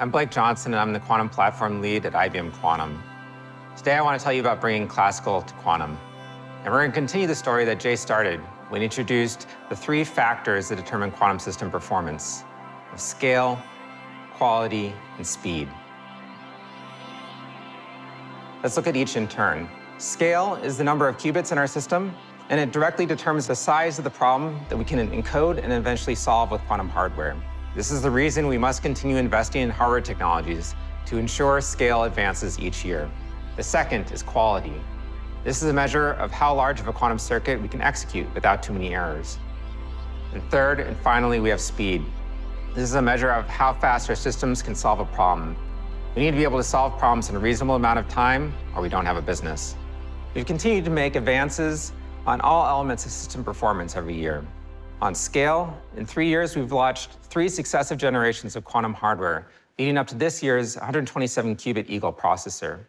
I'm Blake Johnson, and I'm the quantum platform lead at IBM Quantum. Today, I want to tell you about bringing classical to quantum. And we're going to continue the story that Jay started when he introduced the three factors that determine quantum system performance of scale, quality, and speed. Let's look at each in turn. Scale is the number of qubits in our system, and it directly determines the size of the problem that we can encode and eventually solve with quantum hardware. This is the reason we must continue investing in hardware technologies to ensure scale advances each year. The second is quality. This is a measure of how large of a quantum circuit we can execute without too many errors. And third, and finally, we have speed. This is a measure of how fast our systems can solve a problem. We need to be able to solve problems in a reasonable amount of time, or we don't have a business. We've continued to make advances on all elements of system performance every year. On scale, in three years, we've launched three successive generations of quantum hardware, leading up to this year's 127-qubit Eagle processor.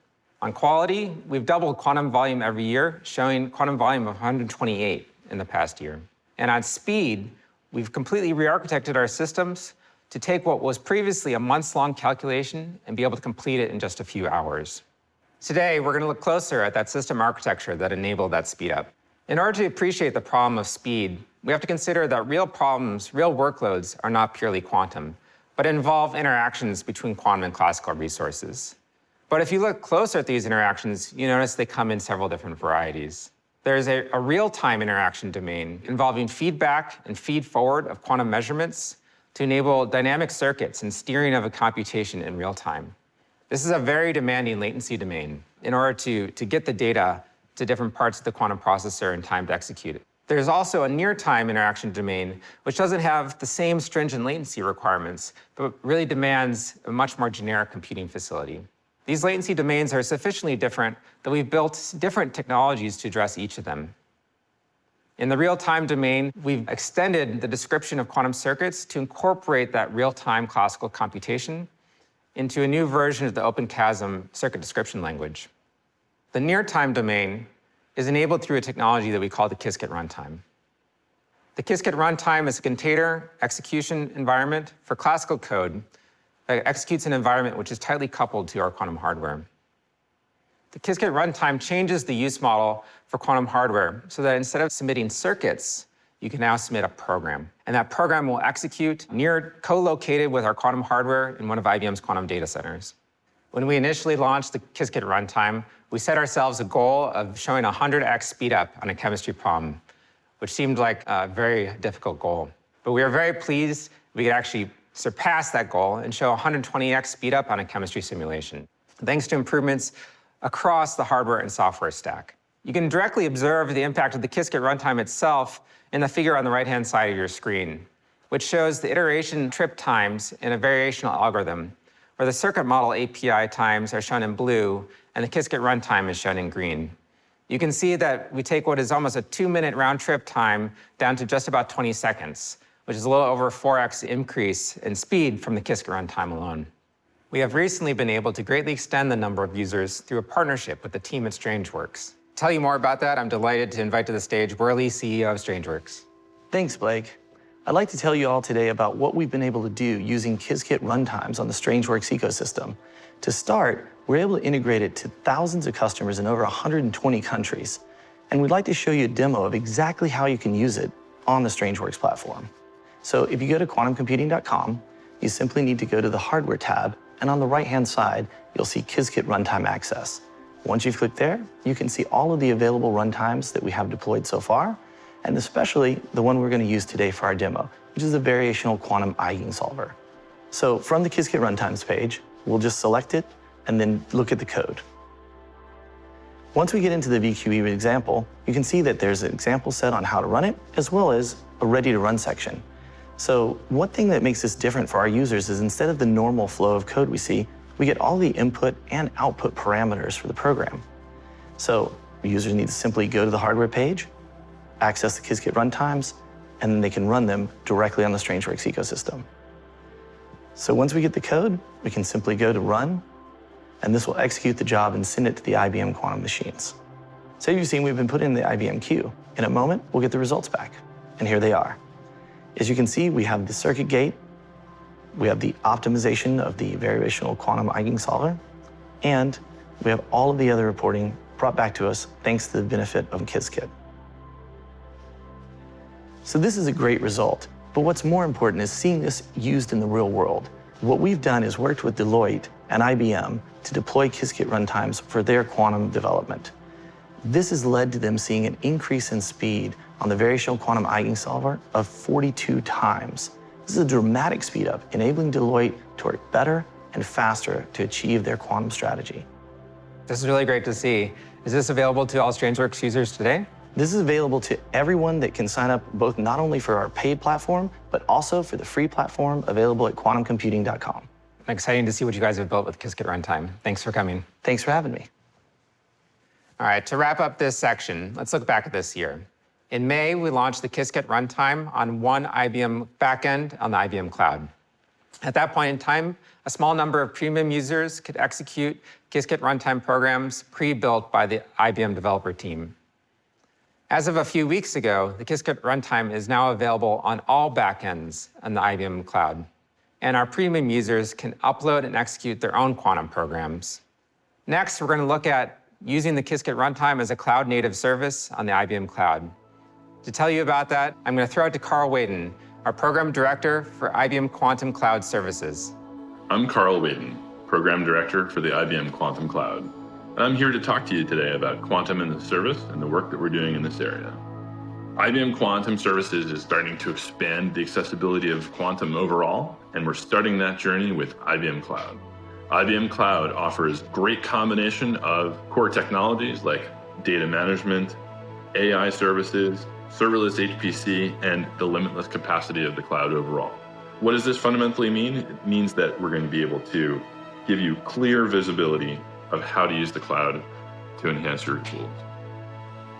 On quality, we've doubled quantum volume every year, showing quantum volume of 128 in the past year. And on speed, we've completely re-architected our systems to take what was previously a months-long calculation and be able to complete it in just a few hours. Today, we're going to look closer at that system architecture that enabled that speed up. In order to appreciate the problem of speed, we have to consider that real problems, real workloads, are not purely quantum, but involve interactions between quantum and classical resources. But if you look closer at these interactions, you notice they come in several different varieties. There's a, a real-time interaction domain involving feedback and feed-forward of quantum measurements to enable dynamic circuits and steering of a computation in real time. This is a very demanding latency domain in order to, to get the data to different parts of the quantum processor in time to execute it. There's also a near-time interaction domain, which doesn't have the same stringent latency requirements, but really demands a much more generic computing facility. These latency domains are sufficiently different that we've built different technologies to address each of them. In the real-time domain, we've extended the description of quantum circuits to incorporate that real-time classical computation into a new version of the OpenQASM circuit description language. The near-time domain is enabled through a technology that we call the Qiskit runtime. The Qiskit runtime is a container execution environment for classical code that executes an environment which is tightly coupled to our quantum hardware. The Qiskit runtime changes the use model for quantum hardware so that instead of submitting circuits, you can now submit a program. And that program will execute near co-located with our quantum hardware in one of IBM's quantum data centers. When we initially launched the Qiskit runtime, we set ourselves a goal of showing 100x speedup on a chemistry problem, which seemed like a very difficult goal. But we are very pleased we could actually surpass that goal and show 120x speedup on a chemistry simulation, thanks to improvements across the hardware and software stack. You can directly observe the impact of the Qiskit runtime itself in the figure on the right-hand side of your screen, which shows the iteration trip times in a variational algorithm, where the circuit model API times are shown in blue and the Qiskit runtime is shown in green. You can see that we take what is almost a two-minute round-trip time down to just about 20 seconds, which is a little over 4x increase in speed from the Qiskit runtime alone. We have recently been able to greatly extend the number of users through a partnership with the team at StrangeWorks. To tell you more about that, I'm delighted to invite to the stage Whurley, CEO of StrangeWorks. Thanks, Blake. I'd like to tell you all today about what we've been able to do using Qiskit runtimes on the StrangeWorks ecosystem. To start, we're able to integrate it to thousands of customers in over 120 countries. And we'd like to show you a demo of exactly how you can use it on the StrangeWorks platform. So if you go to quantumcomputing.com, you simply need to go to the Hardware tab, and on the right-hand side, you'll see Qiskit Runtime Access. Once you've clicked there, you can see all of the available runtimes that we have deployed so far, and especially the one we're going to use today for our demo, which is a variational quantum eigensolver. So from the Qiskit Runtimes page, we'll just select it and then look at the code. Once we get into the VQE example, you can see that there's an example set on how to run it, as well as a ready-to-run section. So one thing that makes this different for our users is instead of the normal flow of code we see, we get all the input and output parameters for the program. So users need to simply go to the hardware page, access the Qiskit runtimes, and then they can run them directly on the StrangeWorks ecosystem. So once we get the code, we can simply go to run, and this will execute the job and send it to the IBM quantum machines. So you've seen we've been put in the IBM queue. In a moment, we'll get the results back, and here they are. As you can see, we have the circuit gate, we have the optimization of the variational quantum eigensolver, and we have all of the other reporting brought back to us thanks to the benefit of Qiskit. So this is a great result, but what's more important is seeing this used in the real world. What we've done is worked with Deloitte and IBM to deploy Qiskit runtimes for their quantum development. This has led to them seeing an increase in speed on the variational quantum eigensolver of 42 times. This is a dramatic speed up, enabling Deloitte to work better and faster to achieve their quantum strategy. This is really great to see. Is this available to all StrangeWorks users today? This is available to everyone that can sign up both not only for our paid platform, but also for the free platform available at quantumcomputing.com. Exciting to see what you guys have built with Qiskit Runtime. Thanks for coming. Thanks for having me. All right, to wrap up this section, let's look back at this year. In May, we launched the Qiskit runtime on one IBM backend on the IBM cloud. At that point in time, a small number of premium users could execute Qiskit runtime programs pre-built by the IBM developer team. As of a few weeks ago, the Qiskit runtime is now available on all backends on the IBM cloud and our premium users can upload and execute their own quantum programs. Next, we're going to look at using the Qiskit runtime as a cloud-native service on the IBM Cloud. To tell you about that, I'm going to throw it to Carl Whaton, our Program Director for IBM Quantum Cloud Services. I'm Carl Whaton, Program Director for the IBM Quantum Cloud. And I'm here to talk to you today about quantum in the service and the work that we're doing in this area. IBM Quantum Services is starting to expand the accessibility of quantum overall, and we're starting that journey with IBM Cloud. IBM Cloud offers great combination of core technologies like data management, AI services, serverless HPC, and the limitless capacity of the cloud overall. What does this fundamentally mean? It means that we're going to be able to give you clear visibility of how to use the cloud to enhance your tools.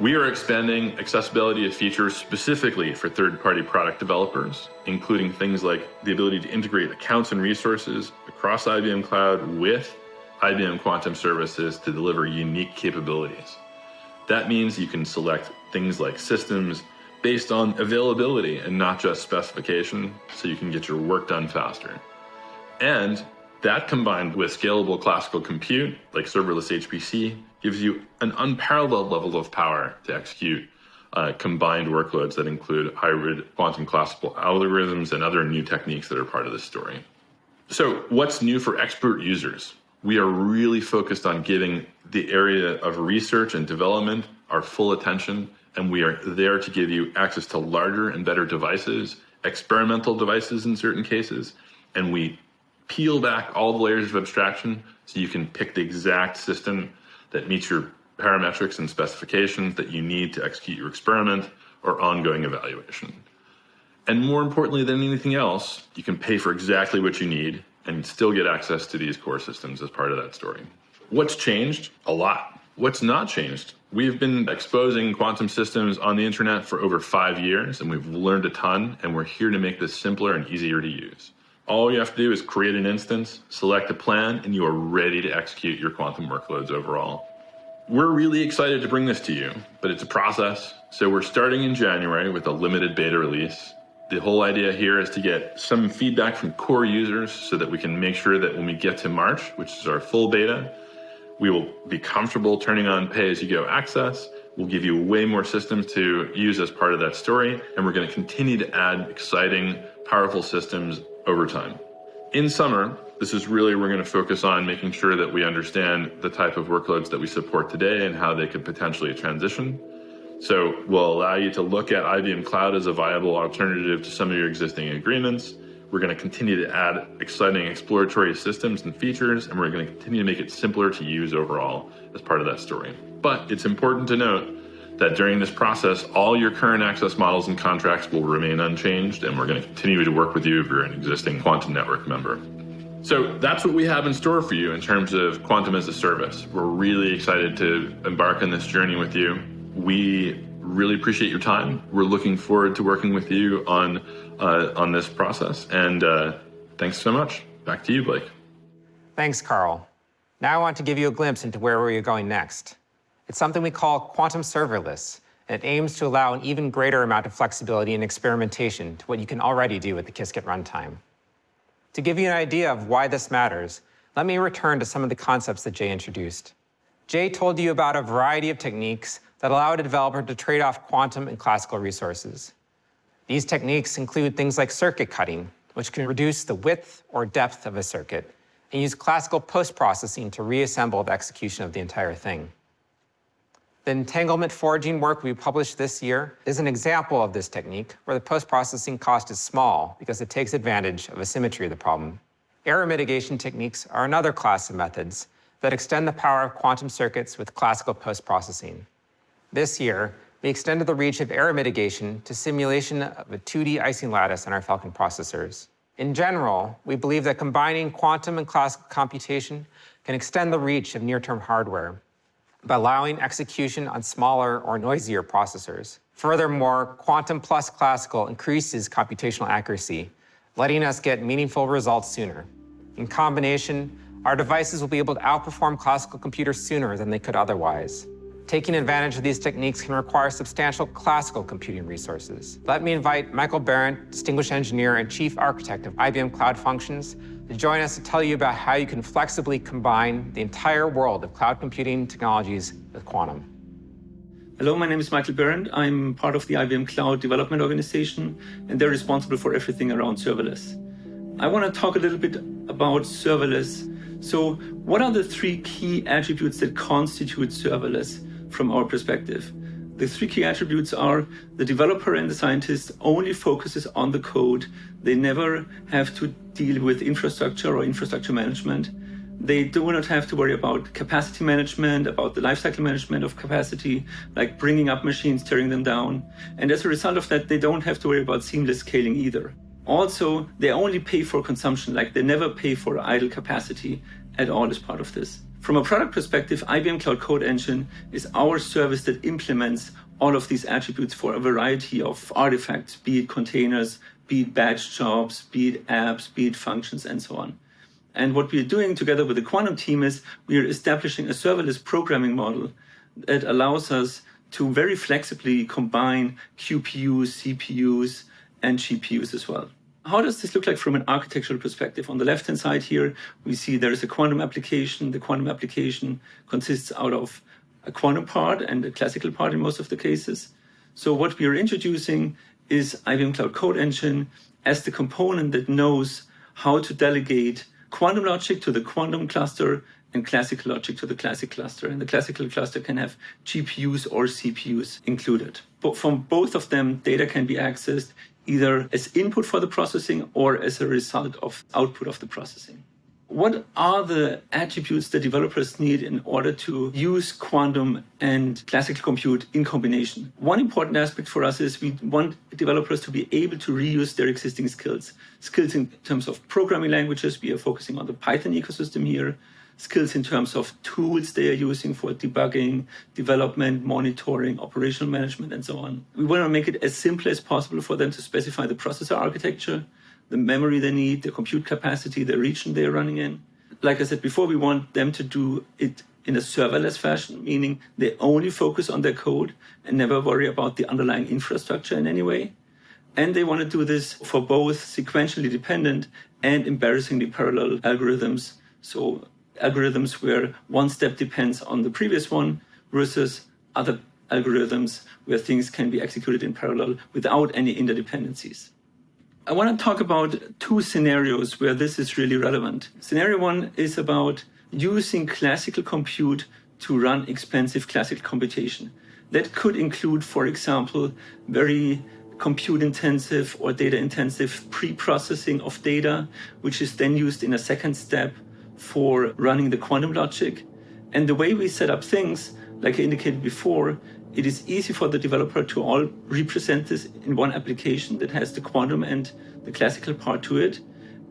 We are expanding accessibility of features specifically for third-party product developers, including things like the ability to integrate accounts and resources across IBM Cloud with IBM Quantum Services to deliver unique capabilities. That means you can select things like systems based on availability and not just specification, so you can get your work done faster. And that combined with scalable classical compute, like serverless HPC, gives you an unparalleled level of power to execute uh, combined workloads that include hybrid quantum classical algorithms and other new techniques that are part of this story. So what's new for expert users? We are really focused on giving the area of research and development our full attention, and we are there to give you access to larger and better devices, experimental devices in certain cases, and we peel back all the layers of abstraction so you can pick the exact system that meets your parametrics and specifications that you need to execute your experiment or ongoing evaluation. And more importantly than anything else, you can pay for exactly what you need and still get access to these core systems as part of that story. What's changed? A lot. What's not changed? We've been exposing quantum systems on the internet for over five years, and we've learned a ton, and we're here to make this simpler and easier to use. All you have to do is create an instance, select a plan, and you are ready to execute your quantum workloads overall. We're really excited to bring this to you, but it's a process. So we're starting in January with a limited beta release. The whole idea here is to get some feedback from core users so that we can make sure that when we get to March, which is our full beta, we will be comfortable turning on pay as you go access. We'll give you way more systems to use as part of that story, and we're going to continue to add exciting, powerful systems over time. In summer, this is really we're going to focus on making sure that we understand the type of workloads that we support today and how they could potentially transition. So we'll allow you to look at IBM Cloud as a viable alternative to some of your existing agreements. We're going to continue to add exciting exploratory systems and features, and we're going to continue to make it simpler to use overall as part of that story. But it's important to note that during this process, all your current access models and contracts will remain unchanged, and we're going to continue to work with you if you're an existing Quantum Network member. So that's what we have in store for you in terms of Quantum as a service. We're really excited to embark on this journey with you. We really appreciate your time. We're looking forward to working with you on uh, on this process. And uh, thanks so much. Back to you, Blake. Thanks, Carl. Now I want to give you a glimpse into where we're going next. It's something we call quantum serverless, and it aims to allow an even greater amount of flexibility and experimentation to what you can already do with the Qiskit runtime. To give you an idea of why this matters, let me return to some of the concepts that Jay introduced. Jay told you about a variety of techniques that allow a developer to trade off quantum and classical resources. These techniques include things like circuit cutting, which can reduce the width or depth of a circuit, and use classical post-processing to reassemble the execution of the entire thing. The entanglement forging work we published this year is an example of this technique where the post-processing cost is small because it takes advantage of asymmetry of the problem. Error mitigation techniques are another class of methods that extend the power of quantum circuits with classical post-processing. This year, we extended the reach of error mitigation to simulation of a 2D Ising lattice on our Falcon processors. In general, we believe that combining quantum and classical computation can extend the reach of near-term hardware by allowing execution on smaller or noisier processors. Furthermore, quantum plus classical increases computational accuracy, letting us get meaningful results sooner. In combination, our devices will be able to outperform classical computers sooner than they could otherwise. Taking advantage of these techniques can require substantial classical computing resources. Let me invite Michael Behrendt, Distinguished Engineer and Chief Architect of IBM Cloud Functions, to join us to tell you about how you can flexibly combine the entire world of cloud computing technologies with quantum. Hello, my name is Michael Behrendt. I'm part of the IBM Cloud Development Organization, and they're responsible for everything around serverless. I want to talk a little bit about serverless. So, what are the three key attributes that constitute serverless from our perspective? The three key attributes are the developer and the scientist only focuses on the code. They never have to deal with infrastructure or infrastructure management. They do not have to worry about capacity management, about the lifecycle management of capacity, like bringing up machines, tearing them down. And as a result of that, they don't have to worry about seamless scaling either. Also, they only pay for consumption, like they never pay for idle capacity at all as part of this. From a product perspective, IBM Cloud Code Engine is our service that implements all of these attributes for a variety of artifacts, be it containers, be it batch jobs, be it apps, be it functions, and so on. And what we're doing together with the Quantum team is we're establishing a serverless programming model that allows us to very flexibly combine QPUs, CPUs, and GPUs as well. How does this look like from an architectural perspective? On the left-hand side here, we see there is a quantum application. The quantum application consists out of a quantum part and a classical part in most of the cases. So what we are introducing is IBM Cloud Code Engine as the component that knows how to delegate quantum logic to the quantum cluster and classical logic to the classic cluster. And the classical cluster can have GPUs or CPUs included. But from both of them, data can be accessed either as input for the processing or as a result of output of the processing. What are the attributes that developers need in order to use quantum and classical compute in combination? One important aspect for us is we want developers to be able to reuse their existing skills. Skills in terms of programming languages, we are focusing on the Python ecosystem here skills in terms of tools they are using for debugging, development, monitoring, operational management, and so on. We want to make it as simple as possible for them to specify the processor architecture, the memory they need, the compute capacity, the region they're running in. Like I said before, we want them to do it in a serverless fashion, meaning they only focus on their code and never worry about the underlying infrastructure in any way. And they want to do this for both sequentially dependent and embarrassingly parallel algorithms. So algorithms where one step depends on the previous one versus other algorithms where things can be executed in parallel without any interdependencies. I want to talk about two scenarios where this is really relevant. Scenario one is about using classical compute to run expensive classical computation. That could include, for example, very compute intensive or data intensive pre-processing of data, which is then used in a second step for running the quantum logic. And the way we set up things, like I indicated before, it is easy for the developer to all represent this in one application that has the quantum and the classical part to it.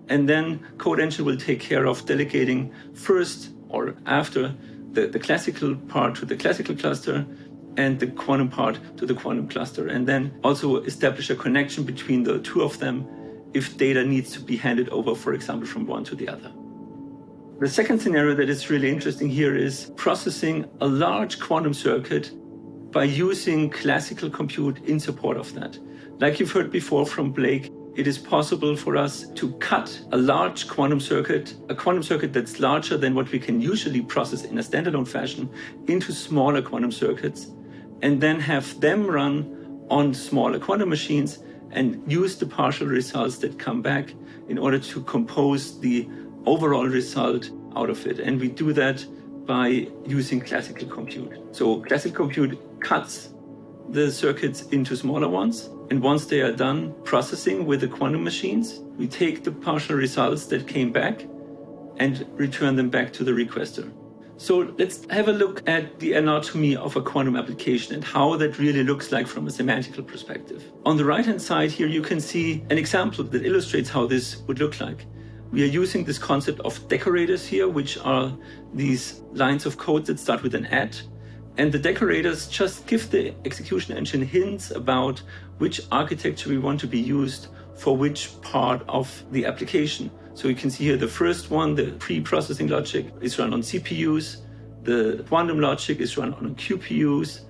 And then Code Engine will take care of delegating first or after the, the classical part to the classical cluster and the quantum part to the quantum cluster. And then also establish a connection between the two of them if data needs to be handed over, for example, from one to the other. The second scenario that is really interesting here is processing a large quantum circuit by using classical compute in support of that. Like you've heard before from Blake, it is possible for us to cut a large quantum circuit, a quantum circuit that's larger than what we can usually process in a standalone fashion, into smaller quantum circuits, and then have them run on smaller quantum machines and use the partial results that come back in order to compose the overall result out of it. And we do that by using classical compute. So classical compute cuts the circuits into smaller ones. And once they are done processing with the quantum machines, we take the partial results that came back and return them back to the requester. So let's have a look at the anatomy of a quantum application and how that really looks like from a semantical perspective. On the right hand side here, you can see an example that illustrates how this would look like. We are using this concept of decorators here, which are these lines of code that start with an at. And the decorators just give the execution engine hints about which architecture we want to be used for which part of the application. So you can see here the first one, the pre-processing logic is run on CPUs, the quantum logic is run on QPUs,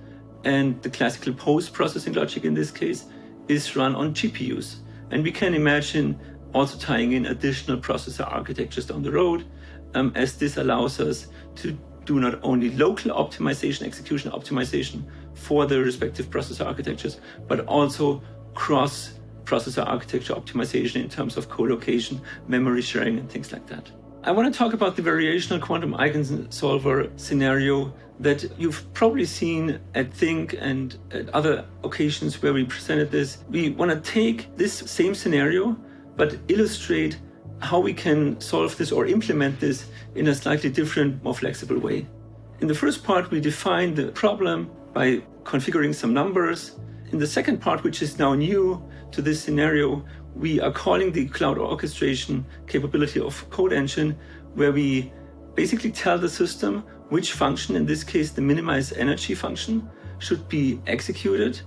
and the classical post-processing logic in this case is run on GPUs. And we can imagine also tying in additional processor architectures down the road, um, as this allows us to do not only local optimization, execution optimization for the respective processor architectures, but also cross processor architecture optimization in terms of co-location, memory sharing, and things like that. I want to talk about the variational quantum eigensolver scenario that you've probably seen at Think and at other occasions where we presented this. We want to take this same scenario, but illustrate how we can solve this or implement this in a slightly different, more flexible way. In the first part, we define the problem by configuring some numbers. In the second part, which is now new, to this scenario, we are calling the cloud orchestration capability of Code Engine, where we basically tell the system which function, in this case the minimize energy function, should be executed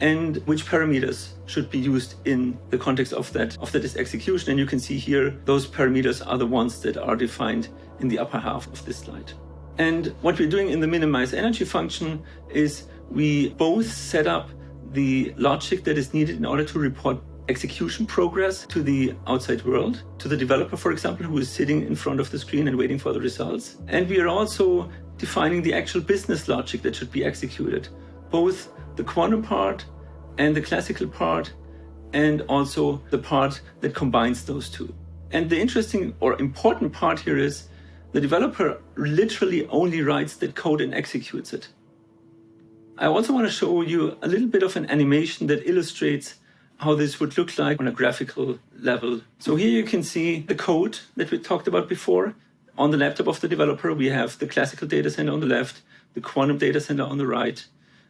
and which parameters should be used in the context of that of that execution. And you can see here those parameters are the ones that are defined in the upper half of this slide. And what we're doing in the minimize energy function is we both set up the logic that is needed in order to report execution progress to the outside world, to the developer, for example, who is sitting in front of the screen and waiting for the results. And we are also defining the actual business logic that should be executed, both the quantum part and the classical part, and also the part that combines those two. And the interesting or important part here is the developer literally only writes that code and executes it. I also want to show you a little bit of an animation that illustrates how this would look like on a graphical level. So here you can see the code that we talked about before. On the laptop of the developer, we have the classical data center on the left, the quantum data center on the right.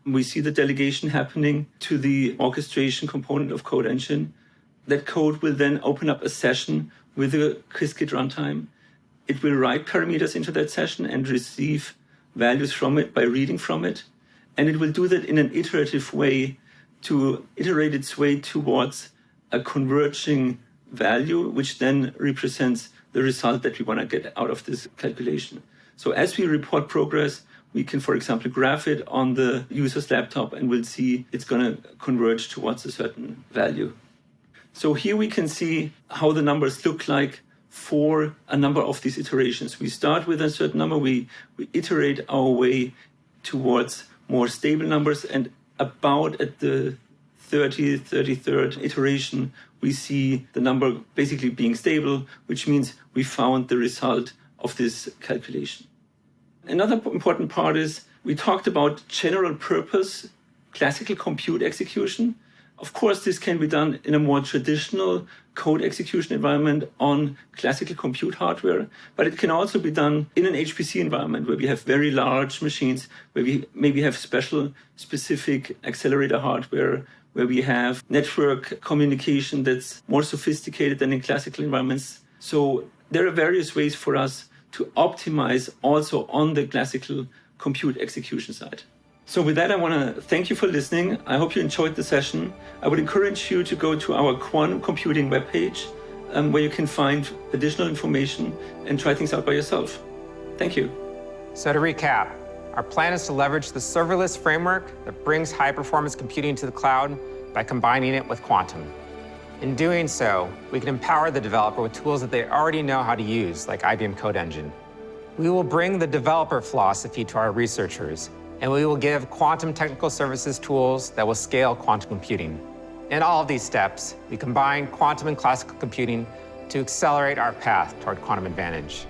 We see the delegation happening to the orchestration component of Code Engine. That code will then open up a session with the Qiskit runtime. It will write parameters into that session and receive values from it by reading from it. And it will do that in an iterative way to iterate its way towards a converging value, which then represents the result that we want to get out of this calculation. So as we report progress, we can, for example, graph it on the user's laptop and we'll see it's going to converge towards a certain value. So here we can see how the numbers look like for a number of these iterations. We start with a certain number, we, we iterate our way towards more stable numbers. And about at the 30th, 33rd iteration, we see the number basically being stable, which means we found the result of this calculation. Another important part is we talked about general purpose classical compute execution. Of course, this can be done in a more traditional code execution environment on classical compute hardware, but it can also be done in an HPC environment where we have very large machines, where we maybe have special specific accelerator hardware, where we have network communication that's more sophisticated than in classical environments. So there are various ways for us to optimize also on the classical compute execution side. So with that, I want to thank you for listening. I hope you enjoyed the session. I would encourage you to go to our quantum computing webpage um, where you can find additional information and try things out by yourself. Thank you. So to recap, our plan is to leverage the serverless framework that brings high performance computing to the cloud by combining it with quantum. In doing so, we can empower the developer with tools that they already know how to use, like IBM Code Engine. We will bring the developer philosophy to our researchers, and we will give quantum technical services tools that will scale quantum computing. In all of these steps, we combine quantum and classical computing to accelerate our path toward quantum advantage.